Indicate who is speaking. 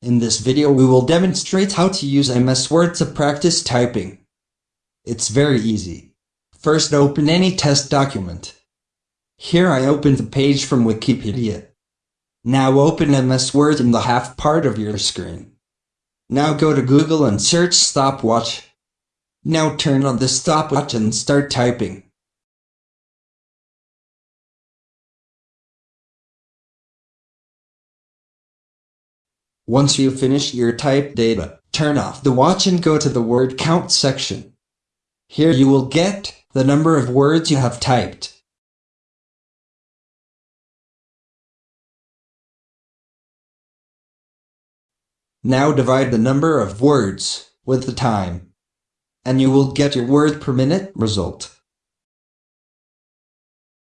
Speaker 1: In this video we will demonstrate how to use MS Word to practice typing. It's very easy. First open any test document. Here I opened the page from Wikipedia. Now open MS Word in the half part of your screen. Now go to Google and search stopwatch. Now turn on the stopwatch and start typing. Once you finish your type data, turn off the watch and go to the word count section. Here you will get the number of words you have typed. Now divide the number of words with the time, and you will get your word per minute result.